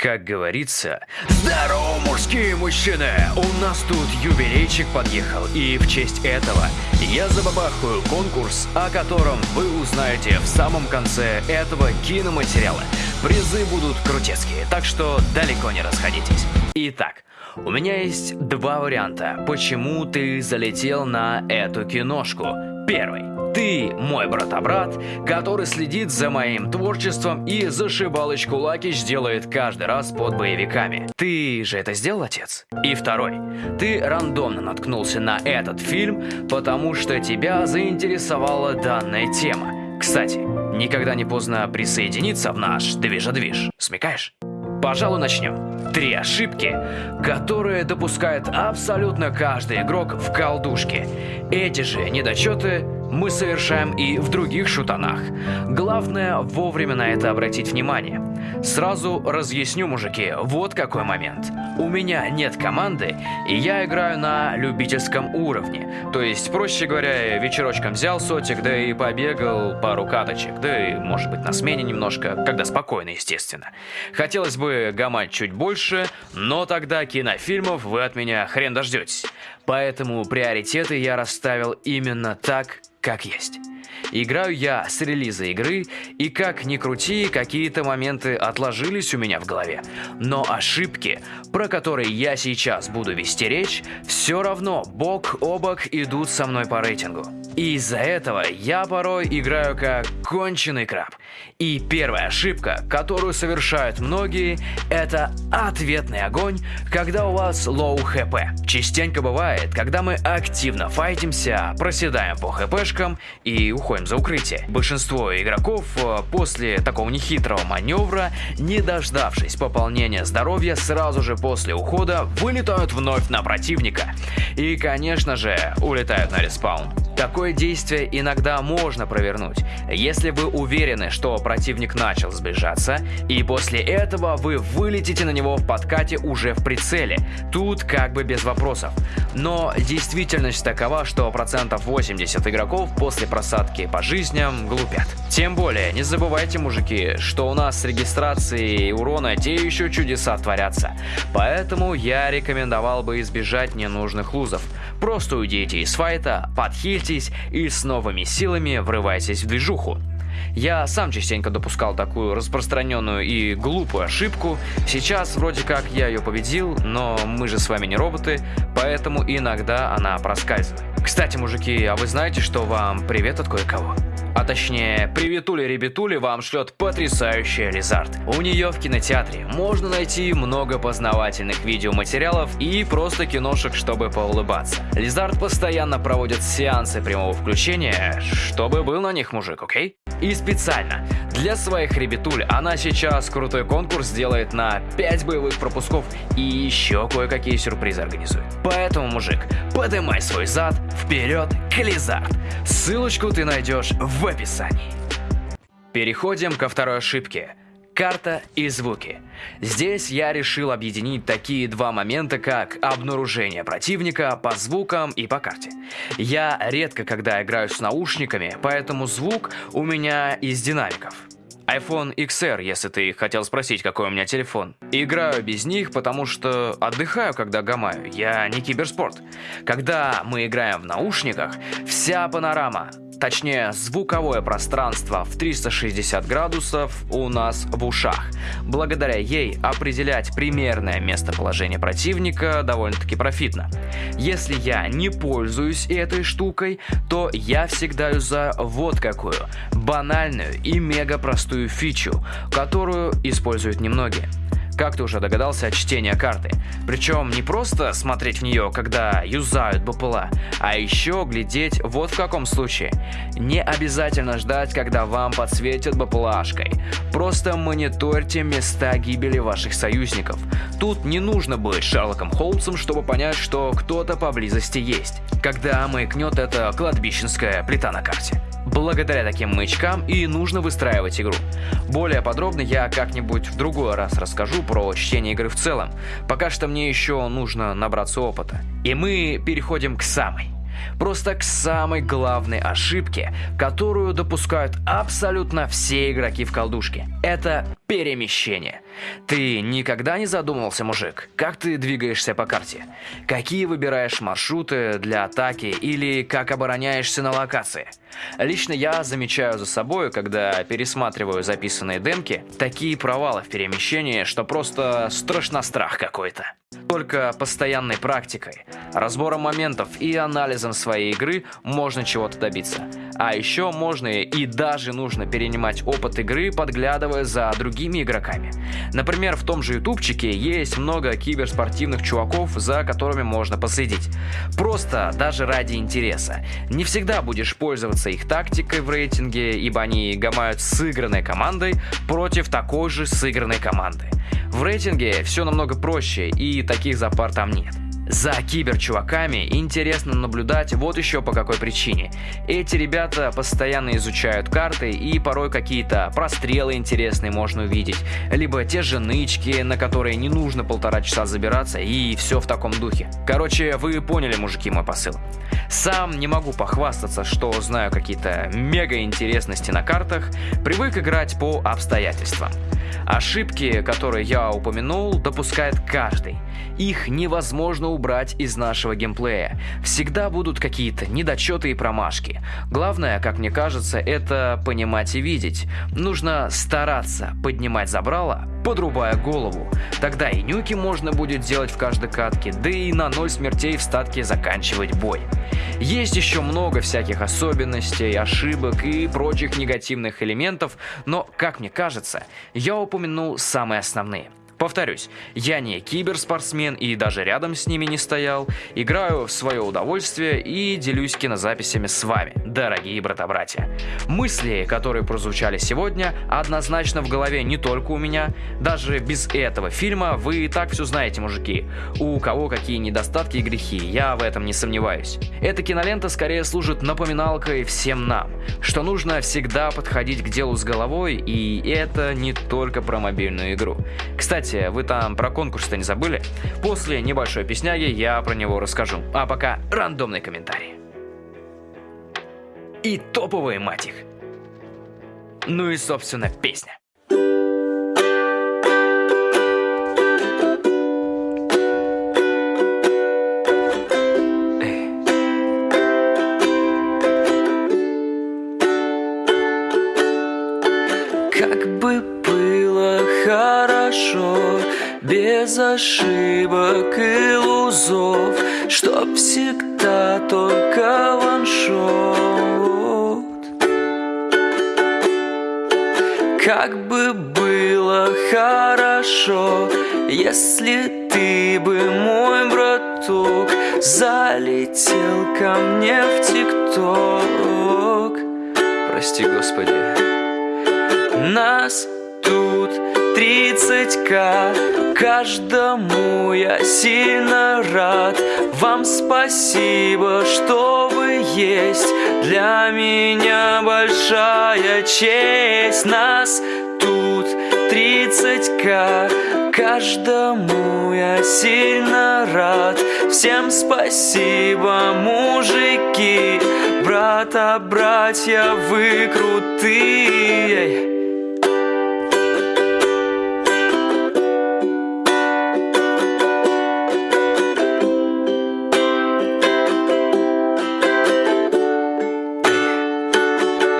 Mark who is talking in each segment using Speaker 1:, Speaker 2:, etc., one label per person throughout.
Speaker 1: Как говорится, здорово, мужские мужчины! У нас тут юбилейчик подъехал, и в честь этого я забабахаю конкурс, о котором вы узнаете в самом конце этого киноматериала. Призы будут крутецкие, так что далеко не расходитесь. Итак, у меня есть два варианта, почему ты залетел на эту киношку. Первый. Ты мой брата-брат, который следит за моим творчеством и зашибалочку Лакич делает каждый раз под боевиками. Ты же это сделал, отец? И второй. Ты рандомно наткнулся на этот фильм, потому что тебя заинтересовала данная тема. Кстати, никогда не поздно присоединиться в наш движа-движ. Смекаешь? Пожалуй, начнем. Три ошибки, которые допускает абсолютно каждый игрок в колдушке. Эти же недочеты мы совершаем и в других шутанах. Главное вовремя на это обратить внимание. Сразу разъясню, мужики, вот какой момент. У меня нет команды, и я играю на любительском уровне. То есть, проще говоря, вечерочком взял сотик, да и побегал пару каточек, да и, может быть, на смене немножко, когда спокойно, естественно. Хотелось бы гамать чуть больше, но тогда кинофильмов вы от меня хрен дождетесь. Поэтому приоритеты я расставил именно так, как есть. Играю я с релиза игры, и как ни крути, какие-то моменты отложились у меня в голове. Но ошибки, про которые я сейчас буду вести речь, все равно бок о бок идут со мной по рейтингу. И из-за этого я порой играю как конченый краб. И первая ошибка, которую совершают многие, это ответный огонь, когда у вас low HP. Частенько бывает, когда мы активно файтимся, проседаем по хпшкам и уходим за укрытие. Большинство игроков э, после такого нехитрого маневра, не дождавшись пополнения здоровья, сразу же после ухода вылетают вновь на противника. И, конечно же, улетают на респаун. Такое действие иногда можно провернуть, если вы уверены, что противник начал сближаться, и после этого вы вылетите на него в подкате уже в прицеле. Тут как бы без вопросов. Но действительность такова, что процентов 80 игроков после просадки по жизням глупят. Тем более, не забывайте, мужики, что у нас с регистрацией урона те еще чудеса творятся. Поэтому я рекомендовал бы избежать ненужных лузов. Просто уйдите из файта, подхильтесь и с новыми силами врывайтесь в движуху. Я сам частенько допускал такую распространенную и глупую ошибку. Сейчас вроде как я ее победил, но мы же с вами не роботы, поэтому иногда она проскальзывает. Кстати, мужики, а вы знаете, что вам привет от кое-кого? А точнее, приветули-ребятули вам шлет потрясающая Лизард. У нее в кинотеатре можно найти много познавательных видеоматериалов и просто киношек, чтобы поулыбаться. Лизард постоянно проводит сеансы прямого включения, чтобы был на них мужик, окей? И специально для своих ребятуль она сейчас крутой конкурс делает на 5 боевых пропусков и еще кое-какие сюрпризы организует. Поэтому, мужик, подымай свой зад, вперед к Лизард. Ссылочку ты найдешь в описании. Переходим ко второй ошибке. Карта и звуки. Здесь я решил объединить такие два момента, как обнаружение противника по звукам и по карте. Я редко когда играю с наушниками, поэтому звук у меня из динамиков iPhone XR, если ты хотел спросить, какой у меня телефон. Играю без них, потому что отдыхаю, когда гамаю. Я не киберспорт. Когда мы играем в наушниках, вся панорама точнее звуковое пространство в 360 градусов у нас в ушах. Благодаря ей определять примерное местоположение противника довольно-таки профитно. Если я не пользуюсь этой штукой, то я всегда юзаю вот какую банальную и мега простую фичу, которую используют немногие как ты уже догадался, от чтения карты. Причем не просто смотреть в нее, когда юзают БПЛА, а еще глядеть вот в каком случае. Не обязательно ждать, когда вам подсветят БПЛАшкой. Просто мониторьте места гибели ваших союзников. Тут не нужно быть Шерлоком Холмсом, чтобы понять, что кто-то поблизости есть. Когда маякнет эта кладбищенская плита на карте. Благодаря таким маячкам и нужно выстраивать игру. Более подробно я как-нибудь в другой раз расскажу про чтение игры в целом. Пока что мне еще нужно набраться опыта. И мы переходим к самой. Просто к самой главной ошибке, которую допускают абсолютно все игроки в колдушке. Это Перемещение. Ты никогда не задумывался, мужик, как ты двигаешься по карте? Какие выбираешь маршруты для атаки или как обороняешься на локации? Лично я замечаю за собой, когда пересматриваю записанные демки, такие провалы в перемещении, что просто страшно страх какой-то. Только постоянной практикой, разбором моментов и анализом своей игры можно чего-то добиться. А еще можно и даже нужно перенимать опыт игры, подглядывая за другими игроками. Например, в том же ютубчике есть много киберспортивных чуваков, за которыми можно последить. Просто даже ради интереса. Не всегда будешь пользоваться их тактикой в рейтинге, ибо они гамают сыгранной командой против такой же сыгранной команды. В рейтинге все намного проще и таких запар там нет. За киберчуваками интересно наблюдать вот еще по какой причине. Эти ребята постоянно изучают карты и порой какие-то прострелы интересные можно увидеть, либо те же нычки, на которые не нужно полтора часа забираться и все в таком духе. Короче, вы поняли, мужики, мой посыл. Сам не могу похвастаться, что знаю какие-то мега интересности на картах, привык играть по обстоятельствам. Ошибки, которые я упомянул, допускает каждый. Их невозможно убрать из нашего геймплея. Всегда будут какие-то недочеты и промашки. Главное, как мне кажется, это понимать и видеть. Нужно стараться поднимать забрало, подрубая голову. Тогда и нюки можно будет делать в каждой катке, да и на ноль смертей в статке заканчивать бой. Есть еще много всяких особенностей, ошибок и прочих негативных элементов, но, как мне кажется, я упомянул самые основные. Повторюсь, я не киберспортсмен и даже рядом с ними не стоял. Играю в свое удовольствие и делюсь кинозаписями с вами, дорогие брата-братья. Мысли, которые прозвучали сегодня, однозначно в голове не только у меня. Даже без этого фильма вы и так все знаете, мужики. У кого какие недостатки и грехи, я в этом не сомневаюсь. Эта кинолента скорее служит напоминалкой всем нам, что нужно всегда подходить к делу с головой, и это не только про мобильную игру. Кстати, кстати, вы там про конкурс-то не забыли? После небольшой песняги я про него расскажу. А пока рандомный комментарий. И топовые, мать их. Ну и, собственно, песня.
Speaker 2: Без ошибок и лузов, Чтоб всегда только ваншот. Как бы было хорошо, если ты бы, мой браток, Залетел ко мне в ТикТок. Прости, Господи. Нас тут 30к Каждому я сильно рад. Вам спасибо, что вы есть. Для меня большая честь. Нас тут 30к Каждому я сильно рад. Всем спасибо, мужики. Брата, братья, вы крутые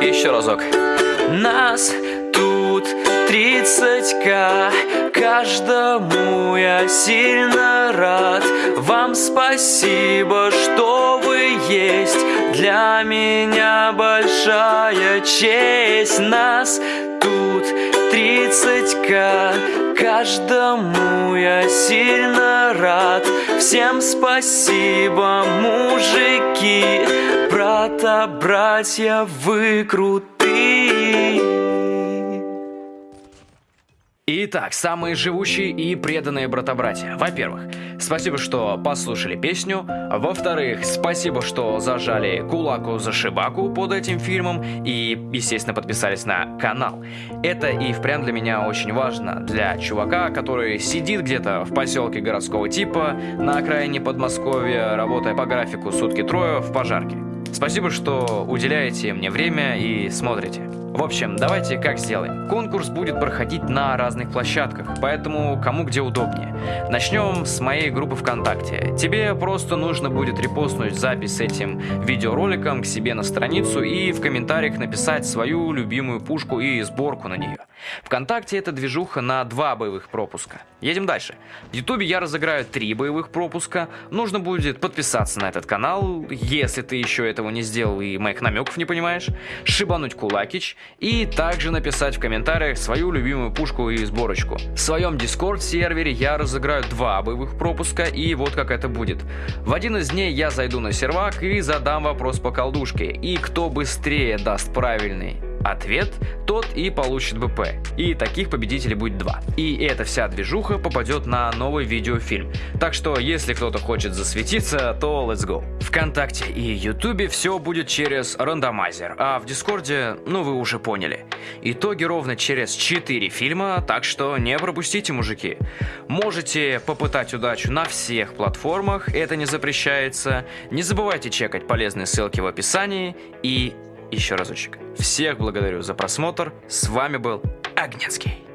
Speaker 1: еще разок.
Speaker 2: Нас тут 30к, каждому я сильно рад. Вам спасибо, что вы есть, для меня большая честь. Нас тут 30к, каждому я сильно рад. Всем спасибо, мужики, брата, братья, вы крутые.
Speaker 1: Итак, самые живущие и преданные брата-братья. Во-первых, спасибо, что послушали песню. Во-вторых, спасибо, что зажали кулаку за шибаку под этим фильмом и, естественно, подписались на канал. Это и впрямь для меня очень важно. Для чувака, который сидит где-то в поселке городского типа, на окраине Подмосковья, работая по графику сутки трое в пожарке. Спасибо, что уделяете мне время и смотрите. В общем, давайте как сделаем. Конкурс будет проходить на разных площадках, поэтому кому где удобнее. Начнем с моей группы ВКонтакте. Тебе просто нужно будет репостнуть запись с этим видеороликом к себе на страницу и в комментариях написать свою любимую пушку и сборку на нее. Вконтакте это движуха на два боевых пропуска. Едем дальше. В Ютубе я разыграю три боевых пропуска. Нужно будет подписаться на этот канал, если ты еще этого не сделал и моих намеков не понимаешь, шибануть кулакич и также написать в комментариях свою любимую пушку и сборочку. В своем Discord сервере я разыграю два боевых пропуска и вот как это будет. В один из дней я зайду на сервак и задам вопрос по колдушке, и кто быстрее даст правильный ответ, тот и получит БП. И таких победителей будет два. И эта вся движуха попадет на новый видеофильм. Так что, если кто-то хочет засветиться, то let's go. Вконтакте и Ютубе все будет через рандомайзер, а в Дискорде, ну вы уже поняли. Итоги ровно через 4 фильма, так что не пропустите, мужики. Можете попытать удачу на всех платформах, это не запрещается. Не забывайте чекать полезные ссылки в описании и еще разочек. Всех благодарю за просмотр. С вами был Огнецкий.